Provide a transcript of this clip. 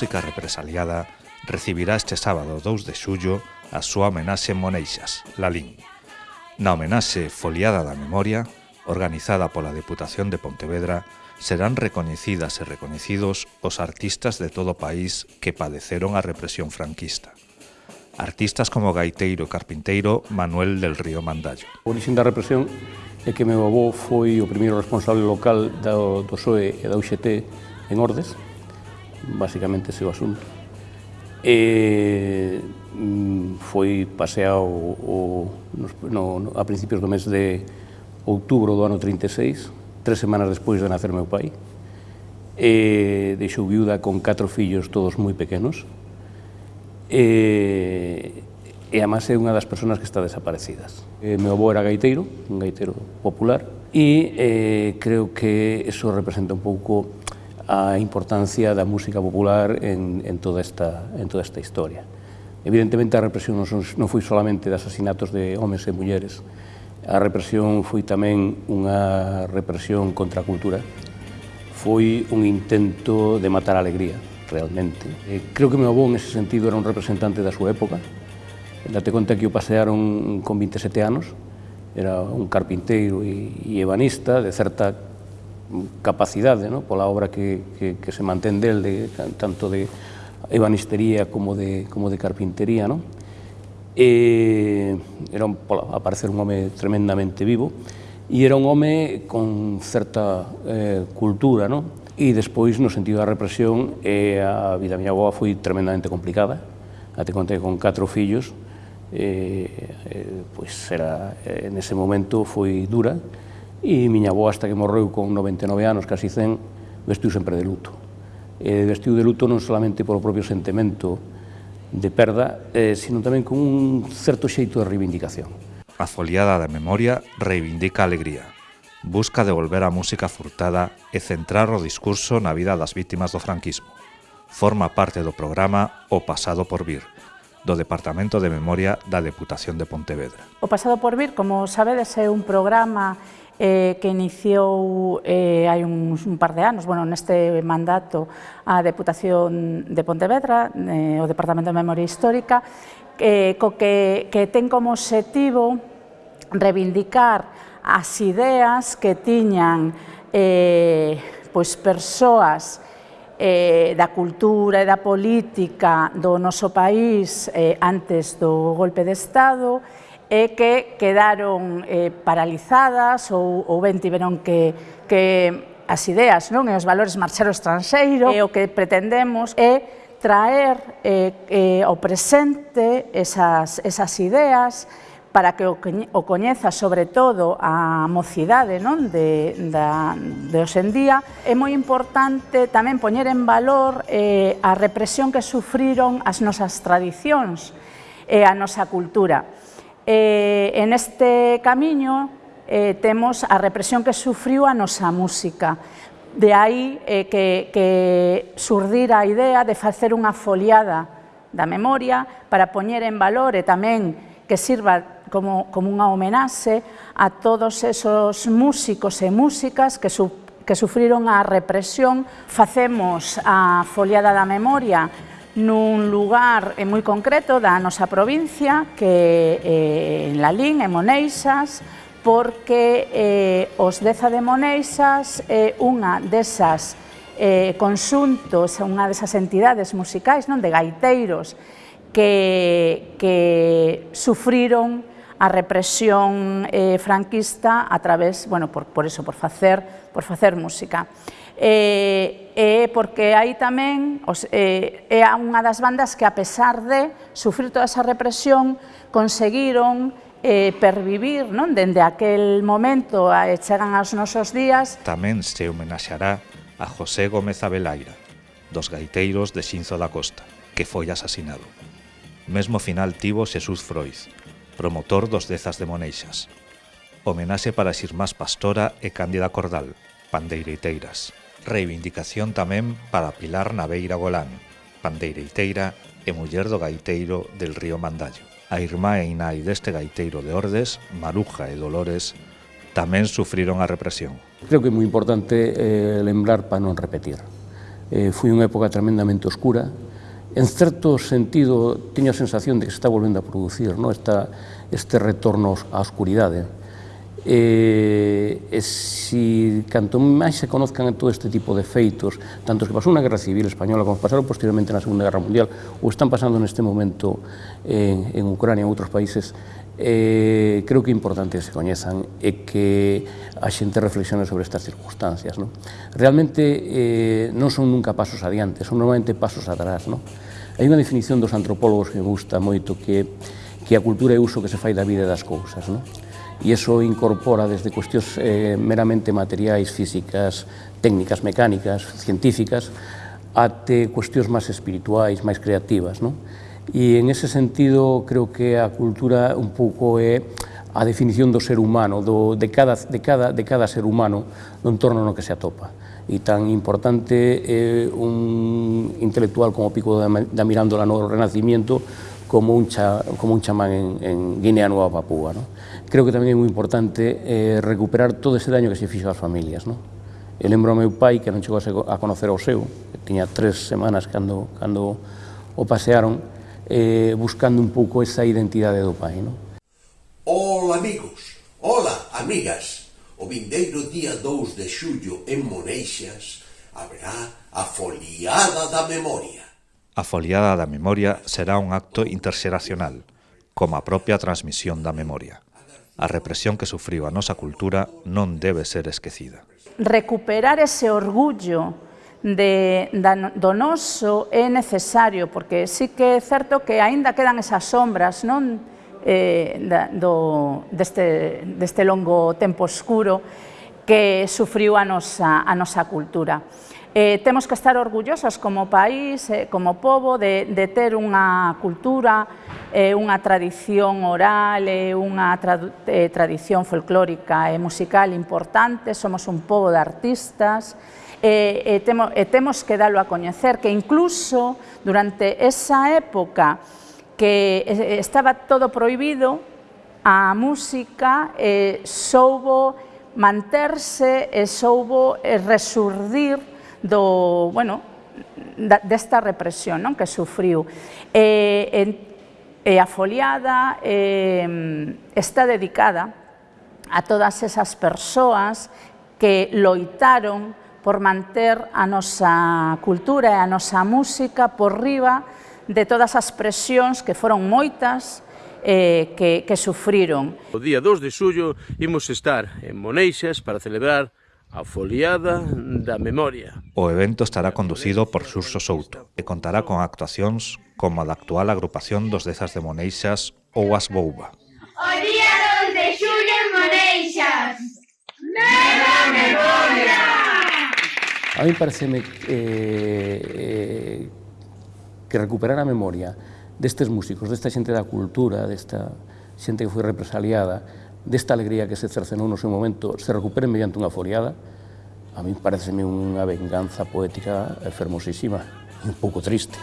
música represaliada recibirá este sábado 2 de xullo a súa homenaxe en Moneixas, Lalín. Na homenaxe Foliada da Memoria, organizada pola Deputación de Pontevedra, serán recoñecidas e recoñecidos os artistas de todo o país que padeceron a represión franquista. Artistas como gaiteiro e carpinteiro Manuel del Río Mandallo. O orixen da represión é que meu avó foi o primeiro responsable local do, do SOE e da UGT en Ordes, basicamente ese o asunto. E mm, foi paseado o, no, no, a principios do mes de outubro do ano 36, tres semanas despois de nacer meu pai, e deixou viuda con catro fillos todos moi pequenos, e, e además é unha das persoas que está desaparecidas. E, meu avó era gaiteiro, un gaiteiro popular, e eh, creo que eso representa un pouco a importancia da música popular en, en, toda, esta, en toda esta historia. Evidentemente a represión non, son, non foi solamente de asasinatos de homens e mulleres, a represión foi tamén unha represión contra a cultura, foi un intento de matar a alegría, realmente. Creo que meu avó en ese sentido era un representante da súa época, date conta que o pasearon con 27 anos, era un carpinteiro e ebanista de certa capacidade, no? pola obra que, que, que se mantén del, de, tanto de ebanistería como de, como de carpintería. No? E, era un, pola, a parecer un home tremendamente vivo, e era un home con certa eh, cultura, no? e despois no sentido da represión eh, a vida da miña aboa foi tremendamente complicada, até contei con catro fillos, eh, eh, pois era, eh, nese momento foi dura, E miña avó, hasta que morreu con 99 anos, casi 100, vestiu sempre de luto. E vestiu de luto non solamente polo propio sentimento de perda, eh, sino tamén con un certo xeito de reivindicación. A foliada da memoria reivindica a alegría. Busca devolver a música furtada e centrar o discurso na vida das vítimas do franquismo. Forma parte do programa O Pasado por Vir, do Departamento de Memoria da Deputación de Pontevedra. O Pasado por Vir, como sabedes, é un programa eh, que iniciou eh, hai uns, un par de anos, bueno, neste mandato, a Deputación de Pontevedra, eh, o Departamento de Memoria Histórica, eh, co que, que ten como objetivo reivindicar as ideas que tiñan eh, pois persoas eh, da cultura e da política do noso país eh, antes do golpe de Estado e que quedaron eh, paralizadas ou, ou ben tiveron que, que as ideas non e os valores marchar ao estranxeiro e o que pretendemos é traer eh, eh, ao presente esas, esas ideas para que o, o coñeza sobre todo a mocidade non? De, da, de hoxendía. É moi importante tamén poñer en valor eh, a represión que sufriron as nosas tradicións e a nosa cultura. Eh, en este camiño eh, temos a represión que sufriu a nosa música. De aí eh, que, que surdira a idea de facer unha foliada da memoria para poñer en valor e tamén que sirva como, como unha homenaxe a todos esos músicos e músicas que, su, que sufriron a represión. Facemos a foliada da memoria nun lugar eh, moi concreto da nosa provincia que eh, en Lalín, en Moneixas, porque eh, os deza de Moneixas é eh, unha desas eh, consuntos, unha desas entidades musicais, non de gaiteiros, que, que sufriron a represión eh, franquista a través, bueno, por, por eso, por facer, por facer música. E, eh, eh, porque aí tamén, os, eh, é unha das bandas que a pesar de sufrir toda esa represión, conseguiron eh, pervivir non? dende aquel momento eh, chegan aos nosos días. Tamén se homenaxará a José Gómez Abelaira, dos gaiteiros de Xinzo da Costa, que foi asasinado. Mesmo final tivo Xesús Froiz, promotor dos Dezas de Moneixas. Homenaxe para Xirmás Pastora e Cándida Cordal, pandeireiteiras. Reivindicación tamén para Pilar Naveira Golán, pandeireiteira e muller do gaiteiro del río Mandallo. A irmá e inai deste gaiteiro de Ordes, Maruja e Dolores, tamén sufriron a represión. Creo que é moi importante eh, lembrar para non repetir. Eh, foi unha época tremendamente oscura, en certo sentido, teño a sensación de que se está volvendo a producir no? Esta, este retorno á oscuridade. E, e si canto máis se conozcan todo este tipo de feitos, tanto os que pasou na Guerra Civil Española como pasaron posteriormente na Segunda Guerra Mundial ou están pasando neste momento en, en Ucrania e en outros países, eh, creo que é importante que se coñezan e que a xente reflexione sobre estas circunstancias. Non? Realmente eh, non son nunca pasos adiante, son normalmente pasos atrás. Non? Hai unha definición dos antropólogos que me gusta moito que, que a cultura é uso que se fai da vida e das cousas. Non? e iso incorpora desde cuestións eh, meramente materiais, físicas, técnicas, mecánicas, científicas, até cuestións máis espirituais, máis creativas. Non? E en ese sentido creo que a cultura un pouco é a definición do ser humano, do, de, cada, de, cada, de cada ser humano no entorno no que se atopa. E tan importante é eh, un intelectual como Pico da, da Mirándola no Renacimiento como un, cha, como un chamán en, en Guinea Nova Papúa. ¿no? Creo que tamén é moi importante eh, recuperar todo ese daño que se fixo ás familias. ¿no? Eu lembro ao meu pai que non chegou a conocer ao seu, que tiña tres semanas cando, cando o pasearon, eh, buscando un pouco esa identidade do pai. ¿no? Hola amigos, hola amigas, o vindeiro día 2 de xullo en Moneixas haberá a foliada da memoria. A foliada da memoria será un acto interxeracional, como a propia transmisión da memoria. A represión que sufriu a nosa cultura non debe ser esquecida. Recuperar ese orgullo de, da, do noso é necesario, porque sí que é certo que aínda quedan esas sombras non eh, da, do, deste, deste longo tempo oscuro que sufriu a nosa, a nosa cultura. Eh, temos que estar orgullosos como país, eh, como povo, de, de ter unha cultura, eh, unha tradición oral, eh, unha tra, eh, tradición folclórica e musical importante, somos un povo de artistas, e, e, temo, e temos que dalo a coñecer, que incluso durante esa época que eh, estaba todo prohibido, a música eh, soubo manterse e soubo eh, resurdir do, bueno, da, desta represión non que sufriu. E, e, e a foliada e, está dedicada a todas esas persoas que loitaron por manter a nosa cultura e a nosa música por riba de todas as presións que foron moitas eh, que, que sufriron. O día 2 de xullo imos estar en Moneixas para celebrar A foliada da memoria. O evento estará conducido por Xurso Souto e contará con actuacións como a da actual agrupación dos Dezas de Moneixas ou as Bouba. O día 2 de xullo en Moneixas. Neva memoria! A mí pareceme eh, eh, que recuperar a memoria destes músicos, desta xente da cultura, desta xente que foi represaliada, desta alegría que se cercenou no seu momento se recupere mediante unha foliada, a mí pareceme unha venganza poética fermosísima e un pouco triste.